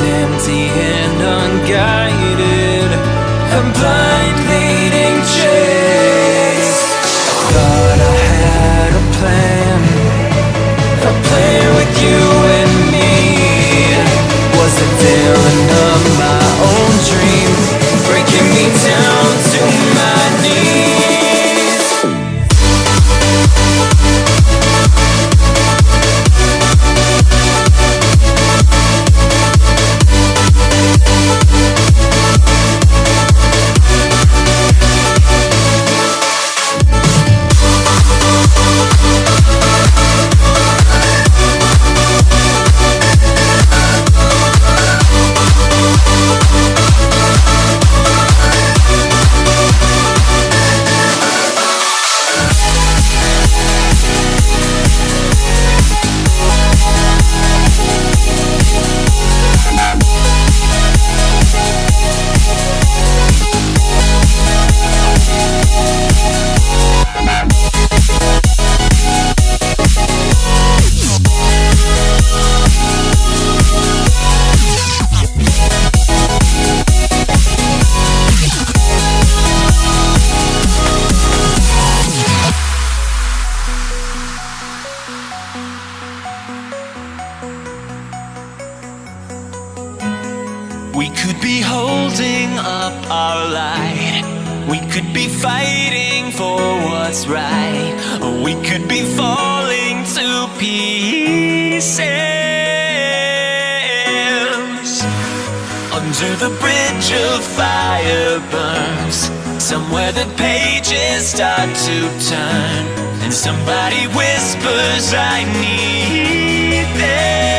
empty and unguided. Could be fighting for what's right, or we could be falling to pieces. Under the bridge of fire burns, somewhere the pages start to turn, and somebody whispers, I need this.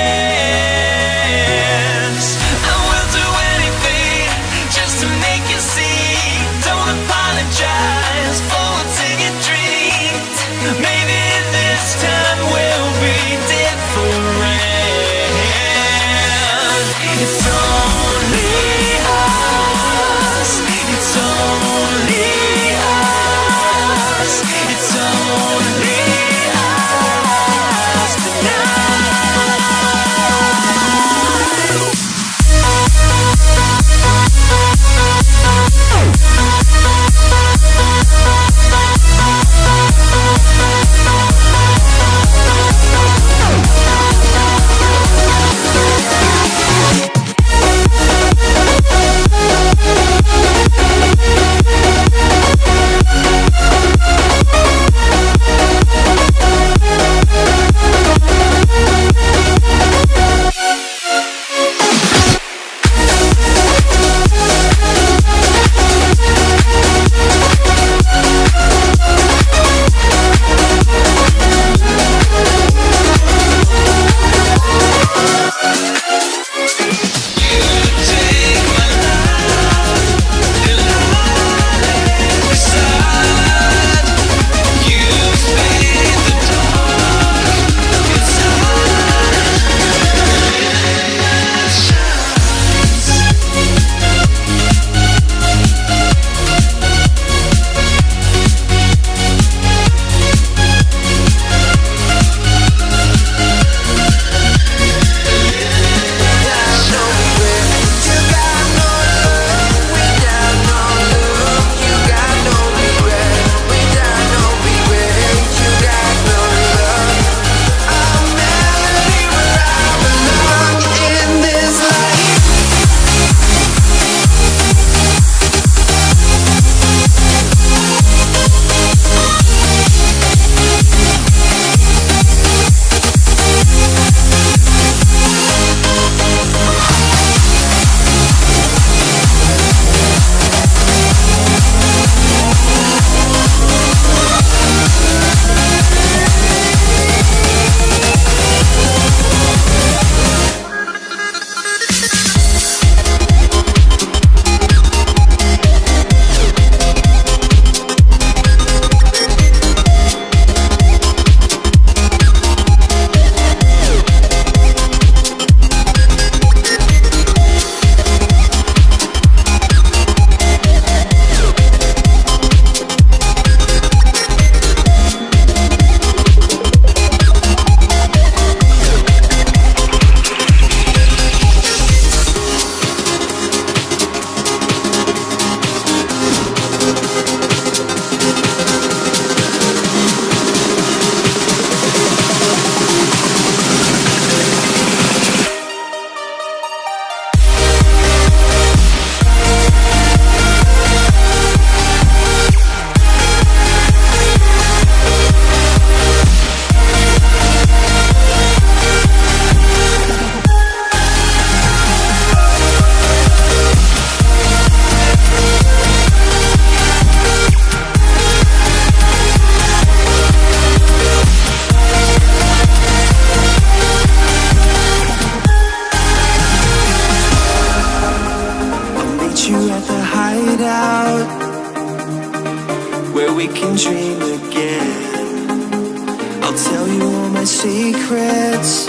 you all my secrets.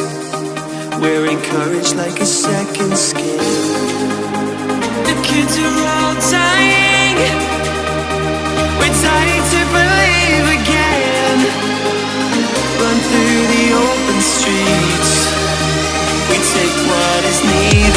Wearing courage like a second skin. The kids are all dying. We're dying to believe again. Run through the open streets. We take what is needed.